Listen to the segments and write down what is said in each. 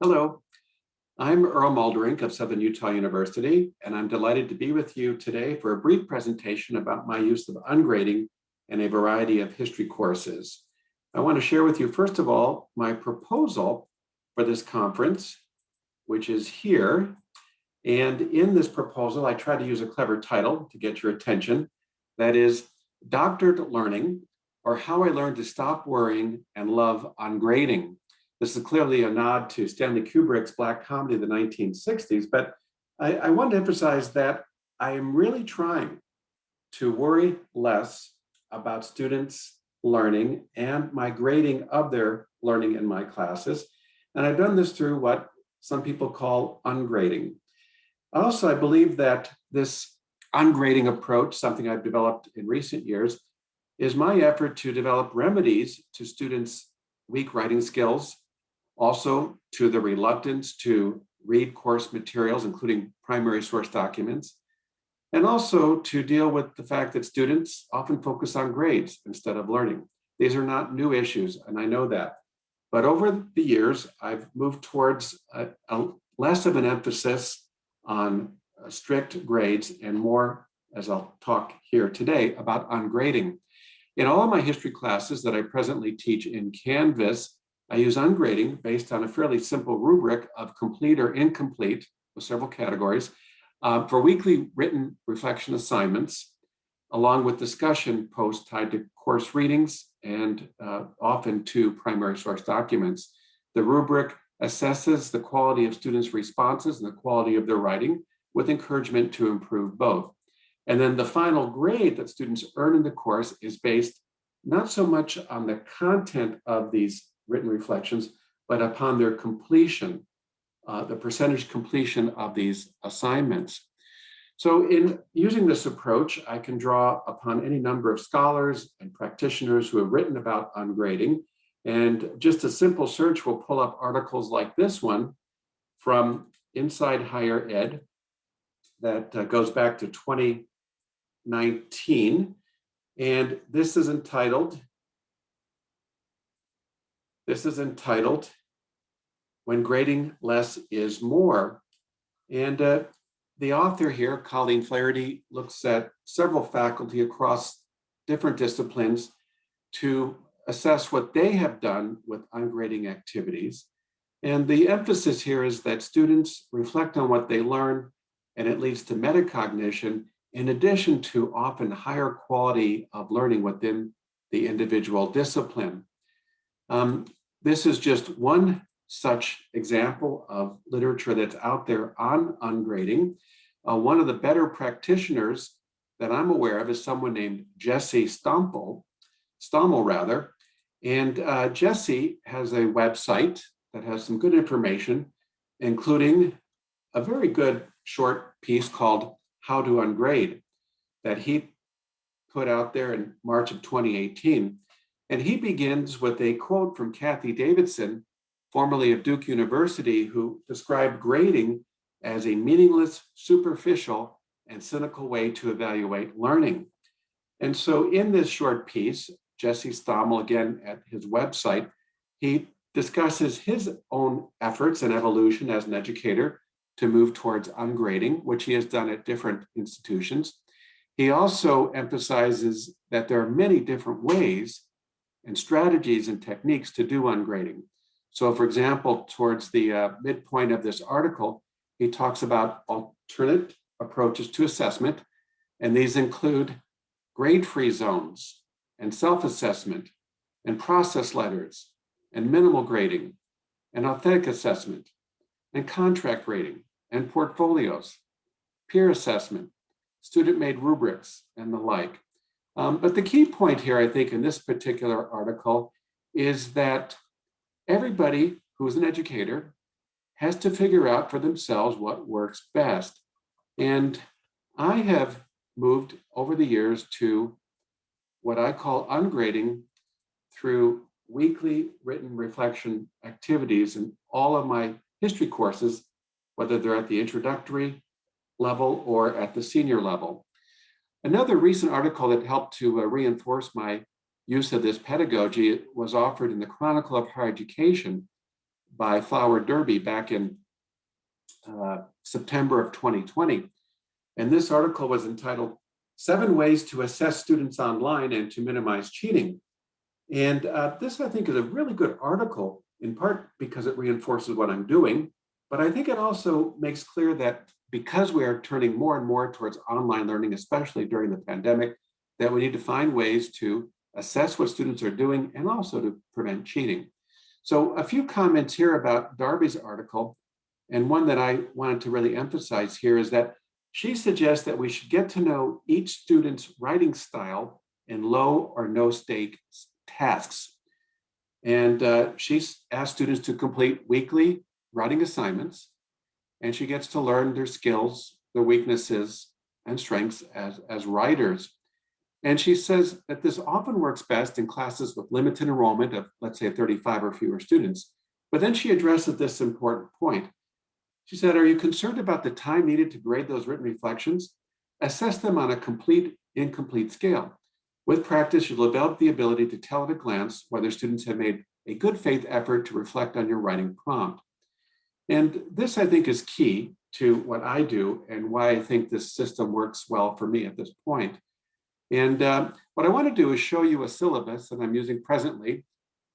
Hello, I'm Earl Mulderink of Southern Utah University, and I'm delighted to be with you today for a brief presentation about my use of ungrading in a variety of history courses. I want to share with you, first of all, my proposal for this conference, which is here. And in this proposal, I try to use a clever title to get your attention. That is Doctored Learning, or How I Learned to Stop Worrying and Love Ungrading. This is clearly a nod to Stanley Kubrick's black comedy of the 1960s, but I, I want to emphasize that I am really trying to worry less about students learning and my grading of their learning in my classes. And I've done this through what some people call ungrading. Also, I believe that this ungrading approach, something I've developed in recent years, is my effort to develop remedies to students' weak writing skills also to the reluctance to read course materials, including primary source documents, and also to deal with the fact that students often focus on grades instead of learning. These are not new issues, and I know that. But over the years, I've moved towards a, a less of an emphasis on uh, strict grades and more, as I'll talk here today, about ungrading. In all of my history classes that I presently teach in Canvas, I use ungrading based on a fairly simple rubric of complete or incomplete with several categories uh, for weekly written reflection assignments, along with discussion posts tied to course readings and uh, often to primary source documents. The rubric assesses the quality of students' responses and the quality of their writing with encouragement to improve both. And then the final grade that students earn in the course is based not so much on the content of these written reflections, but upon their completion, uh, the percentage completion of these assignments. So in using this approach, I can draw upon any number of scholars and practitioners who have written about ungrading. And just a simple search will pull up articles like this one from Inside Higher Ed that uh, goes back to 2019. And this is entitled this is entitled When Grading Less is More. And uh, the author here, Colleen Flaherty, looks at several faculty across different disciplines to assess what they have done with ungrading activities. And the emphasis here is that students reflect on what they learn and it leads to metacognition in addition to often higher quality of learning within the individual discipline. Um, this is just one such example of literature that's out there on ungrading. Uh, one of the better practitioners that I'm aware of is someone named Jesse Stompel, Stommel rather. And uh, Jesse has a website that has some good information, including a very good short piece called How to Ungrade that he put out there in March of 2018. And he begins with a quote from Cathy Davidson, formerly of Duke University, who described grading as a meaningless, superficial, and cynical way to evaluate learning. And so in this short piece, Jesse Stommel, again at his website, he discusses his own efforts and evolution as an educator to move towards ungrading, which he has done at different institutions. He also emphasizes that there are many different ways and strategies and techniques to do ungrading. So for example, towards the uh, midpoint of this article, he talks about alternate approaches to assessment, and these include grade-free zones and self-assessment and process letters and minimal grading and authentic assessment and contract grading and portfolios, peer assessment, student-made rubrics, and the like. Um, but the key point here, I think, in this particular article is that everybody who's an educator has to figure out for themselves what works best. And I have moved over the years to what I call ungrading through weekly written reflection activities in all of my history courses, whether they're at the introductory level or at the senior level. Another recent article that helped to uh, reinforce my use of this pedagogy was offered in the Chronicle of Higher Education by Flower Darby back in uh, September of 2020. And this article was entitled Seven Ways to Assess Students Online and to Minimize Cheating. And uh, this, I think, is a really good article, in part because it reinforces what I'm doing, but I think it also makes clear that because we are turning more and more towards online learning, especially during the pandemic, that we need to find ways to assess what students are doing and also to prevent cheating. So a few comments here about Darby's article, and one that I wanted to really emphasize here is that she suggests that we should get to know each student's writing style in low or no stake tasks. And uh, she's asked students to complete weekly writing assignments, and she gets to learn their skills, their weaknesses, and strengths as, as writers. And she says that this often works best in classes with limited enrollment of, let's say, 35 or fewer students. But then she addresses this important point. She said, are you concerned about the time needed to grade those written reflections? Assess them on a complete, incomplete scale. With practice, you'll develop the ability to tell at a glance whether students have made a good faith effort to reflect on your writing prompt. And this, I think, is key to what I do and why I think this system works well for me at this point. And uh, what I want to do is show you a syllabus that I'm using presently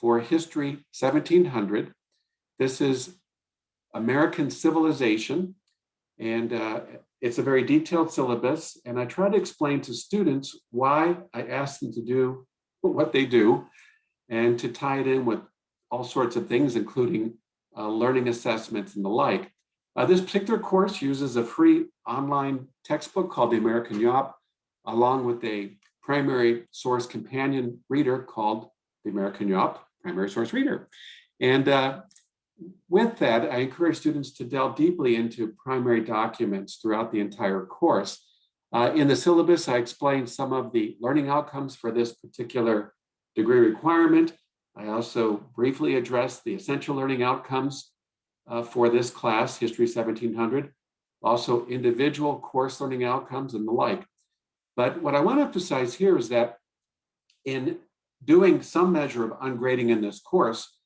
for History 1700. This is American Civilization, and uh, it's a very detailed syllabus. And I try to explain to students why I ask them to do what they do and to tie it in with all sorts of things, including uh, learning assessments and the like. Uh, this particular course uses a free online textbook called the American Yawp, along with a primary source companion reader called the American Yawp Primary Source Reader. And uh, with that, I encourage students to delve deeply into primary documents throughout the entire course. Uh, in the syllabus, I explain some of the learning outcomes for this particular degree requirement. I also briefly address the essential learning outcomes uh, for this class, History 1700, also individual course learning outcomes and the like. But what I want to emphasize here is that in doing some measure of ungrading in this course,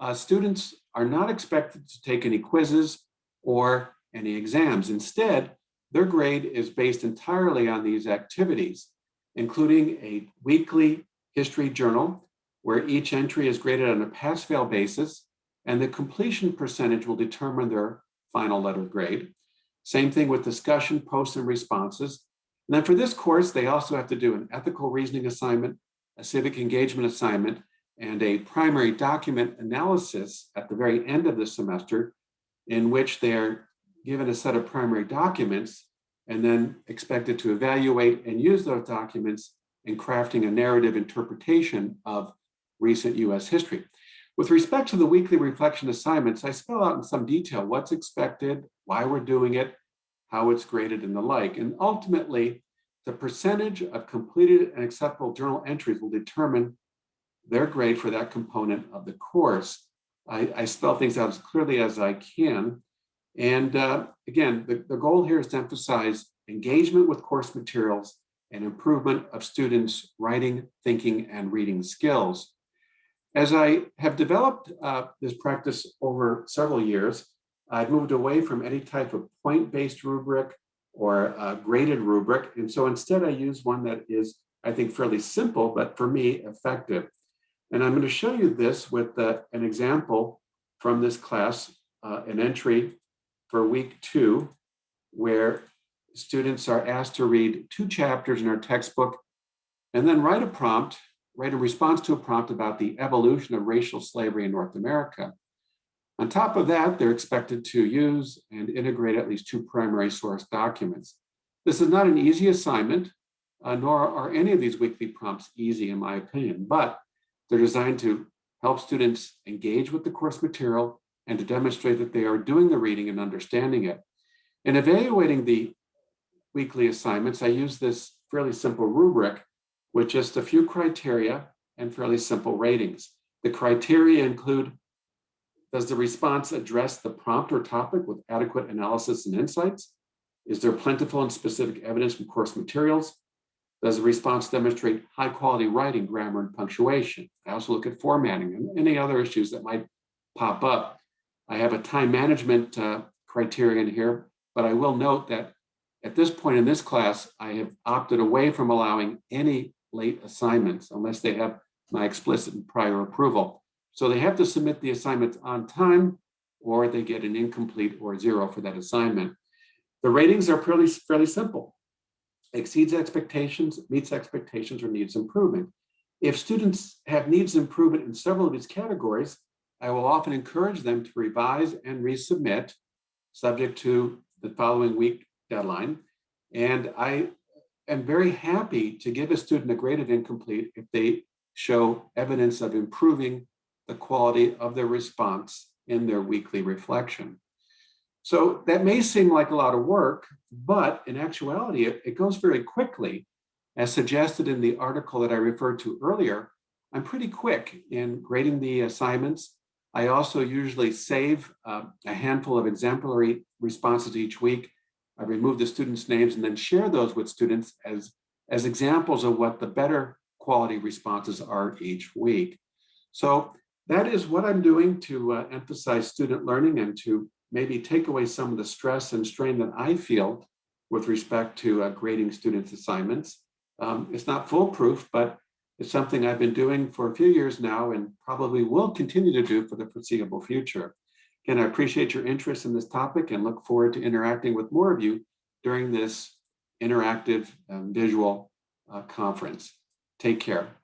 uh, students are not expected to take any quizzes or any exams. Instead, their grade is based entirely on these activities, including a weekly history journal where each entry is graded on a pass-fail basis, and the completion percentage will determine their final letter grade. Same thing with discussion, posts, and responses. And then for this course, they also have to do an ethical reasoning assignment, a civic engagement assignment, and a primary document analysis at the very end of the semester, in which they're given a set of primary documents and then expected to evaluate and use those documents in crafting a narrative interpretation of recent US history. With respect to the weekly reflection assignments, I spell out in some detail what's expected, why we're doing it, how it's graded and the like. And ultimately, the percentage of completed and acceptable journal entries will determine their grade for that component of the course. I, I spell things out as clearly as I can. And uh, again, the, the goal here is to emphasize engagement with course materials and improvement of students' writing, thinking, and reading skills. As I have developed uh, this practice over several years, I've moved away from any type of point-based rubric or graded rubric. And so instead I use one that is, I think, fairly simple, but for me, effective. And I'm going to show you this with uh, an example from this class, uh, an entry for week two, where students are asked to read two chapters in our textbook and then write a prompt write a response to a prompt about the evolution of racial slavery in North America. On top of that, they're expected to use and integrate at least two primary source documents. This is not an easy assignment, uh, nor are any of these weekly prompts easy in my opinion, but they're designed to help students engage with the course material and to demonstrate that they are doing the reading and understanding it. In evaluating the weekly assignments, I use this fairly simple rubric with just a few criteria and fairly simple ratings. The criteria include, does the response address the prompt or topic with adequate analysis and insights? Is there plentiful and specific evidence from course materials? Does the response demonstrate high quality writing, grammar, and punctuation? I also look at formatting and any other issues that might pop up. I have a time management uh, criterion here, but I will note that at this point in this class, I have opted away from allowing any late assignments unless they have my explicit prior approval. So they have to submit the assignments on time or they get an incomplete or zero for that assignment. The ratings are fairly, fairly simple. Exceeds expectations, meets expectations, or needs improvement. If students have needs improvement in several of these categories, I will often encourage them to revise and resubmit subject to the following week deadline. And I am very happy to give a student a grade of incomplete if they show evidence of improving the quality of their response in their weekly reflection. So that may seem like a lot of work, but in actuality, it, it goes very quickly. As suggested in the article that I referred to earlier, I'm pretty quick in grading the assignments. I also usually save uh, a handful of exemplary responses each week. I remove the students' names and then share those with students as, as examples of what the better quality responses are each week. So that is what I'm doing to uh, emphasize student learning and to maybe take away some of the stress and strain that I feel with respect to uh, grading students' assignments. Um, it's not foolproof, but it's something I've been doing for a few years now and probably will continue to do for the foreseeable future. Again, I appreciate your interest in this topic and look forward to interacting with more of you during this interactive um, visual uh, conference. Take care.